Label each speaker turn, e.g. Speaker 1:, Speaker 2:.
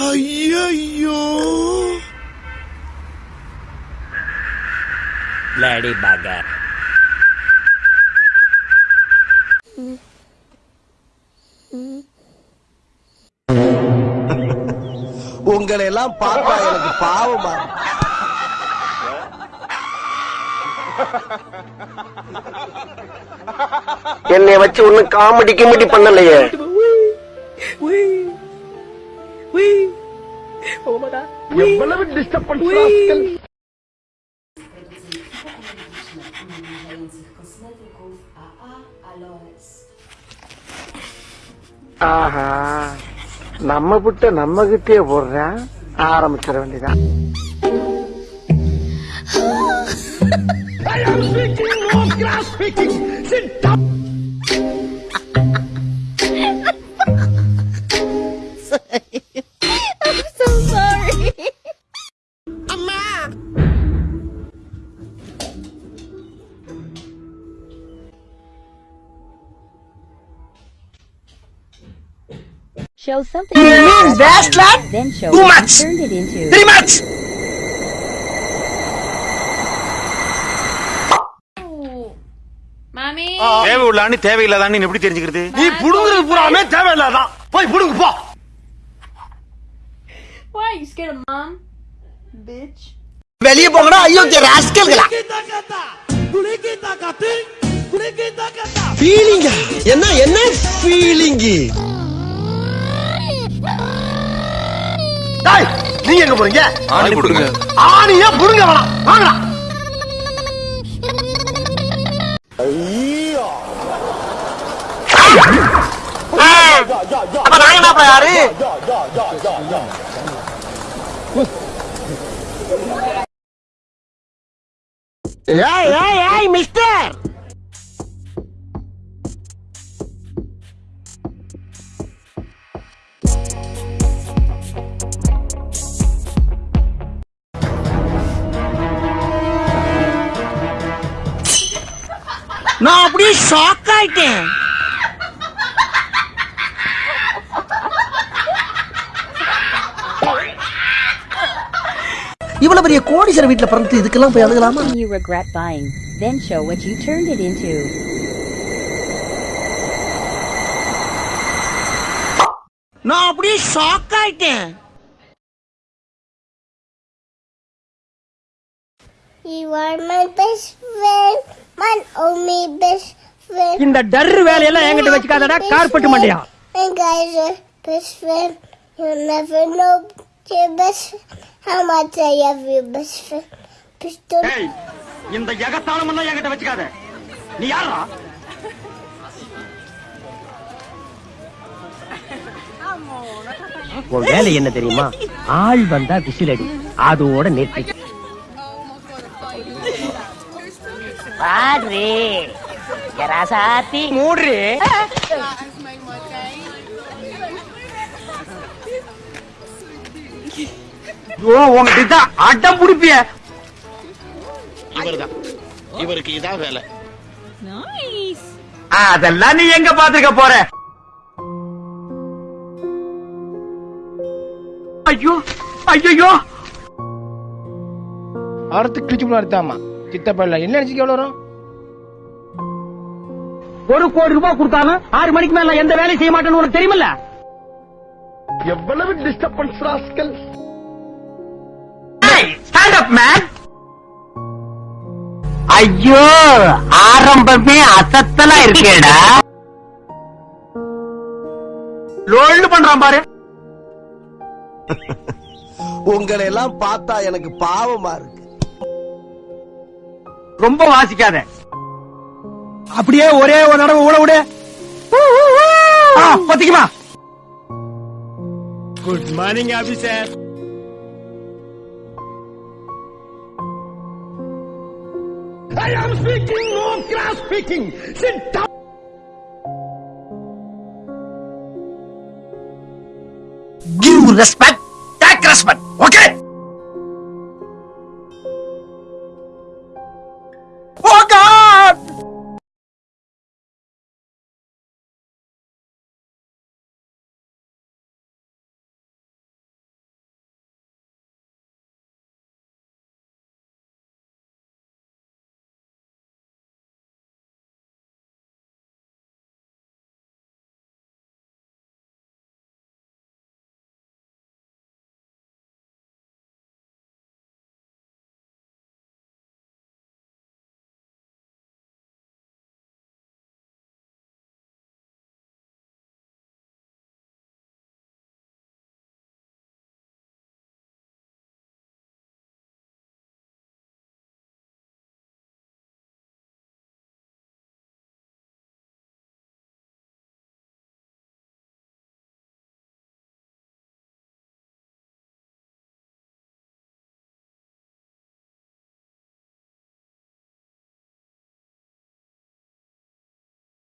Speaker 1: ஐயோ
Speaker 2: பிளடி பகர்.
Speaker 1: உங்களை எல்லாம் பார்த்தா எனக்கு பாவமா.
Speaker 3: என்னைய வச்சு ஒண்ணு காமெடி கிமெடி பண்ணலையே. எவ்வளவு டிஸ்டர்பன்ஸ் ஆஹா நம்ம புட்ட நம்ம கிட்டே போடுறேன் ஆரம்பிச்சிட வேண்டியதான்
Speaker 4: I'm
Speaker 5: Show something. You mean
Speaker 3: that,
Speaker 5: Then show
Speaker 3: Too much.
Speaker 5: you turned it into.
Speaker 3: Three much.
Speaker 4: Mommy.
Speaker 6: தேவை உள்ளான்னு தேவையில்லாதான்னு எப்படி தெரிஞ்சுக்கிறது
Speaker 3: நீ புடுங்குறது பூராமே தேவையில்லாதான் போய் புடுங்கு போ
Speaker 4: Why you scared of mom? Bitch.
Speaker 3: வெளியே போங்கடா ஐயோ ராஸ்கல்களா
Speaker 1: ஃபீலிங்க என்ன என்ன ஃபீலிங்கு
Speaker 3: எங்க போறீங்க?
Speaker 6: ஆணி கொடுங்க.
Speaker 3: ஆணியா புடுங்க வேணாம். வாங்கடா. அப்ப நாங்க என்ன யாரு? ஏய் ஏய் ஏய் மிஸ்டர். நான் அப்படியே ஷாக் ஆயிட்டேன் இவ்வளவு பெரிய கோடீஸ்வர வீட்டுல பிறந்து இதுக்கெல்லாம் போய் அழுகலாமா
Speaker 5: Something you regret buying. Then show what you turned it into.
Speaker 3: நான் அப்படியே ஷாக் ஆயிட்டேன்
Speaker 7: You are my best friend, my only best friend.
Speaker 3: இந்த டர்ரு வேலையெல்லாம் என்கிட்ட வச்சுக்காதடா கார்பெட் மண்டையா
Speaker 7: My guys are best friend. You'll never know your best how much I love your best friend. Pistol.
Speaker 3: இந்த எகத்தாளம் எல்லாம் என்கிட்ட வச்சுக்காத நீ யாரா உன் வேலை என்ன தெரியுமா ஆள் வந்தா விசிலடி அதோட நெற்றி பாடுறே. ராசாத்தி. மூடுறே. ஓ உங்ககிட்ட தான் அடம் புடிப்பிய.
Speaker 6: இவர்தான். இவருக்கு இதான் வேலை.
Speaker 4: Nice.
Speaker 3: அதெல்லாம் நீ எங்க பாத்துக்க போற? ஐயோ ஐயோ
Speaker 8: அறுத்து கிழிச்சு அறுத்தாமா சித்தப்பல்ல என்ன அடிச்சுக்கு எவ்வளவு வரும்
Speaker 3: ஒரு கோடி ரூபாய் கொடுத்தாலும் ஆறு மணிக்கு மேல எந்த வேலையும் செய்ய மாட்டேன்னு உனக்கு தெரியுமில்ல? எவ்வளவு disturbance rascal stand up man ஐயோ ஆரம்பமே அசத்தலா இருக்கேடா. லோல்டு பண்றான் பாரு.
Speaker 1: உங்களை எல்லாம் பார்த்தா எனக்கு பாவமா இருக்கு.
Speaker 3: ரொம்ப வாசிக்காத அப்படியே ஒரே ஒரு தடவை ஊட விடு ஆ, பத்திக்குமா
Speaker 6: good morning officer
Speaker 3: I am speaking, no class speaking. Sit down. Give respect, take respect.